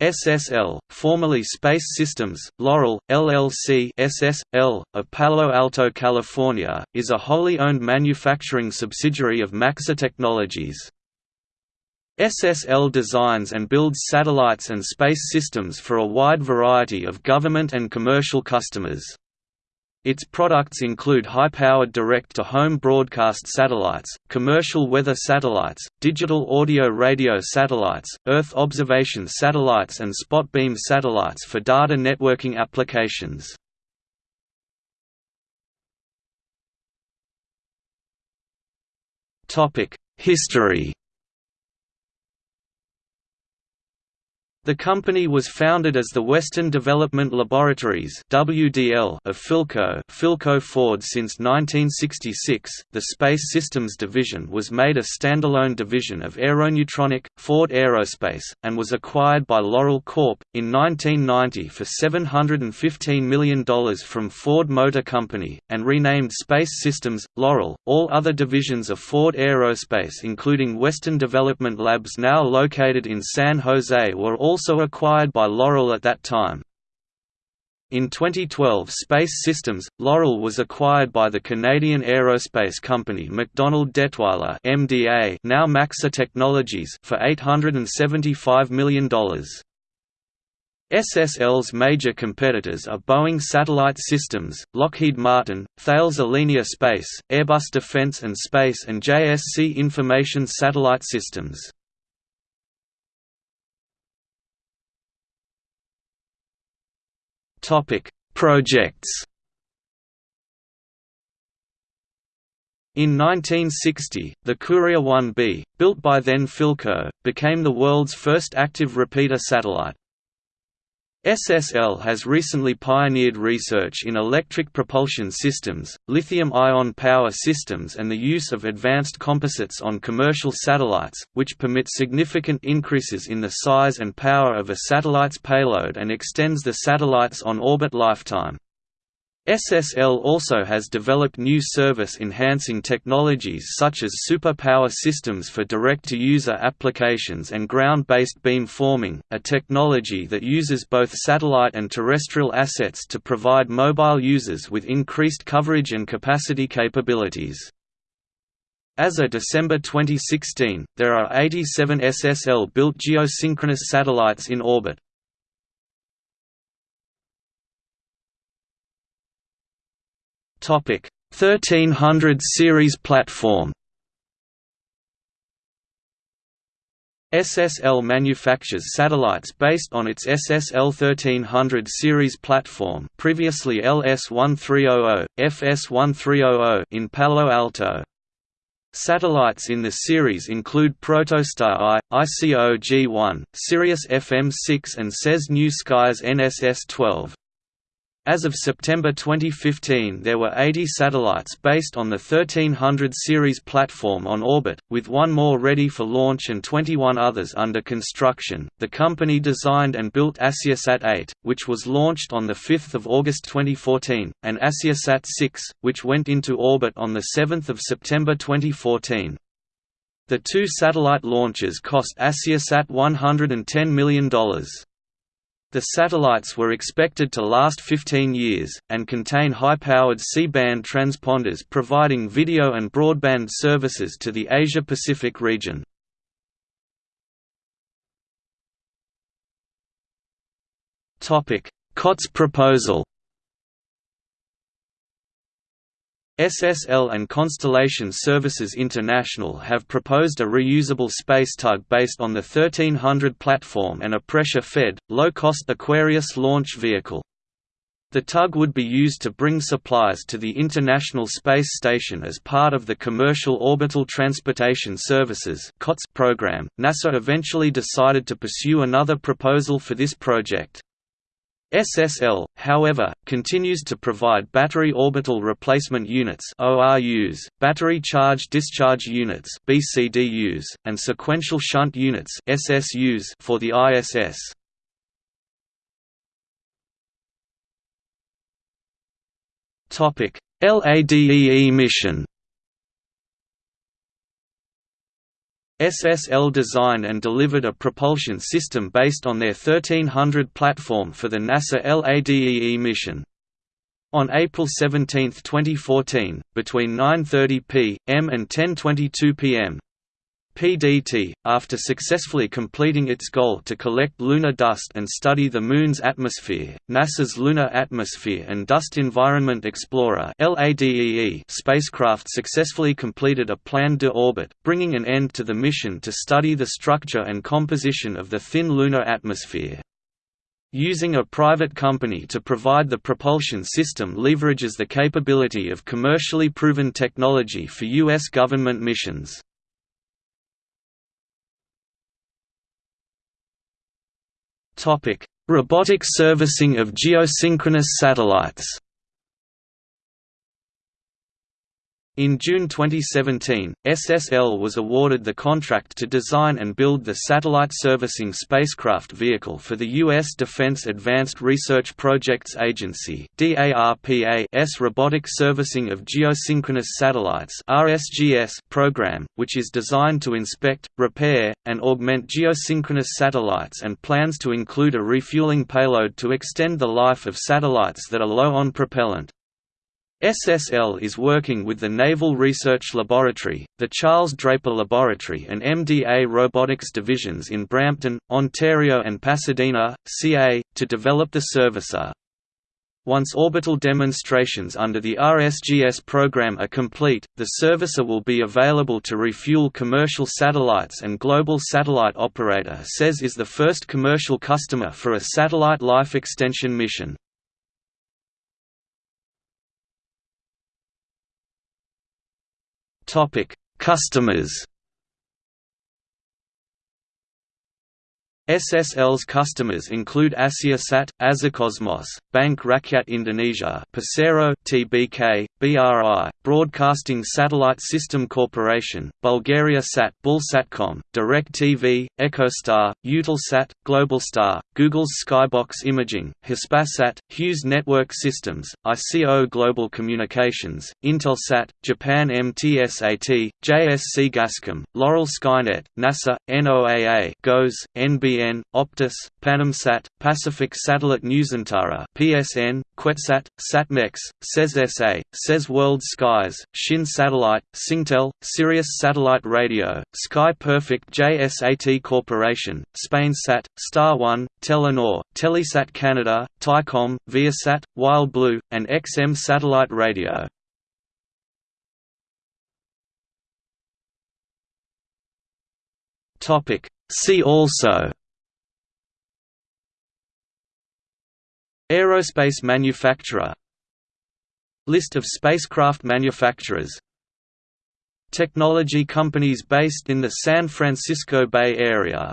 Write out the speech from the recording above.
SSL, formerly Space Systems, Loral, LLC SSL, of Palo Alto, California, is a wholly owned manufacturing subsidiary of Maxar Technologies. SSL designs and builds satellites and space systems for a wide variety of government and commercial customers. Its products include high-powered direct-to-home broadcast satellites, commercial weather satellites, digital audio-radio satellites, Earth observation satellites and spot beam satellites for data networking applications. History The company was founded as the Western Development Laboratories (WDL) of Philco, Philco Ford since 1966. The Space Systems division was made a standalone division of Aeronutronic, Ford Aerospace, and was acquired by Loral Corp in 1990 for $715 million from Ford Motor Company and renamed Space Systems Loral. All other divisions of Ford Aerospace, including Western Development Labs, now located in San Jose, were all also acquired by Loral at that time. In 2012 Space Systems, Loral was acquired by the Canadian aerospace company MacDonald Dettwiler MDA, now Maxar Technologies for $875 million. SSL's major competitors are Boeing Satellite Systems, Lockheed Martin, Thales Alenia Space, Airbus Defence and Space and JSC Information Satellite Systems. Topic: Projects. In 1960, the Courier 1B, built by then Philco, became the world's first active repeater satellite. SSL has recently pioneered research in electric propulsion systems, lithium-ion power systems and the use of advanced composites on commercial satellites, which permit significant increases in the size and power of a satellite's payload and extends the satellite's on-orbit lifetime. SSL also has developed new service-enhancing technologies such as super-power systems for direct-to-user applications and ground-based beam forming, a technology that uses both satellite and terrestrial assets to provide mobile users with increased coverage and capacity capabilities. As of December 2016, there are 87 SSL-built geosynchronous satellites in orbit. Topic 1300 series platform SSL manufactures satellites based on its SSL 1300 series platform previously LS1300, FS1300 in Palo Alto. Satellites in the series include Protostar I, ICO G1, Sirius FM6 and SES New Skies NSS-12. As of September 2015 there were 80 satellites based on the 1300 series platform on orbit, with one more ready for launch and 21 others under construction. The company designed and built AsiaSat 8, which was launched on 5 August 2014, and AsiaSat 6, which went into orbit on 7 September 2014. The two satellite launches cost AsiaSat $110 million. The satellites were expected to last 15 years, and contain high-powered C-band transponders providing video and broadband services to the Asia-Pacific region. COTS proposal SSL and Constellation Services International have proposed a reusable space tug based on the 1300 platform and a pressure-fed, low-cost Aquarius launch vehicle. The tug would be used to bring supplies to the International Space Station as part of the Commercial Orbital Transportation Services program. NASA eventually decided to pursue another proposal for this project. SSL, however, continues to provide battery orbital replacement units (ORUs), battery charge discharge units (BCDUs), and sequential shunt units (SSUs) for the ISS. Topic: LADEE mission SSL designed and delivered a propulsion system based on their 1300 platform for the NASA LADEE mission. On April 17, 2014, between 9.30 p.m. and 10.22 p.m., PDT, after successfully completing its goal to collect lunar dust and study the Moon's atmosphere, NASA's Lunar Atmosphere and Dust Environment Explorer spacecraft successfully completed a planned de orbit, bringing an end to the mission to study the structure and composition of the thin lunar atmosphere. Using a private company to provide the propulsion system leverages the capability of commercially proven technology for U.S. government missions. Robotic servicing of geosynchronous satellites In June 2017, SSL was awarded the contract to design and build the Satellite Servicing Spacecraft Vehicle for the U.S. Defense Advanced Research Projects Agency s Robotic Servicing of Geosynchronous Satellites program, which is designed to inspect, repair, and augment geosynchronous satellites and plans to include a refueling payload to extend the life of satellites that are low on propellant. SSL is working with the Naval Research Laboratory, the Charles Draper Laboratory and MDA Robotics divisions in Brampton, Ontario and Pasadena, CA, to develop the servicer. Once orbital demonstrations under the RSGS program are complete, the servicer will be available to refuel commercial satellites and Global Satellite Operator SES is the first commercial customer for a satellite life extension mission. Topic: Customers. SSL's customers include Asiasat, Azercosmos, Bank Rakyat Indonesia, Persero, TBK, BRI, Broadcasting Satellite System Corporation, Bulgaria Sat, Bulsatcom, DirecTV, EchoStar, Eutelsat, Globalstar, Google's Skybox Imaging, Hispasat, Hughes Network Systems, ICO Global Communications, Intelsat, Japan MTSAT, JSC Gascom, Loral Skynet, NASA, NOAA, GOES, NBN PSN, Optus, Panamsat, Pacific Satellite Nusantara PSN, QuetzSat, Satmex, SES SES World Skies, Shin Satellite, Singtel, Sirius Satellite Radio, Sky Perfect JSAT Corporation, SpainSat, Star One, Telenor, Telesat Canada, Tycom, Viasat, WildBlue, and XM Satellite Radio. See also Aerospace manufacturer. List of spacecraft manufacturers. Technology companies based in the San Francisco Bay Area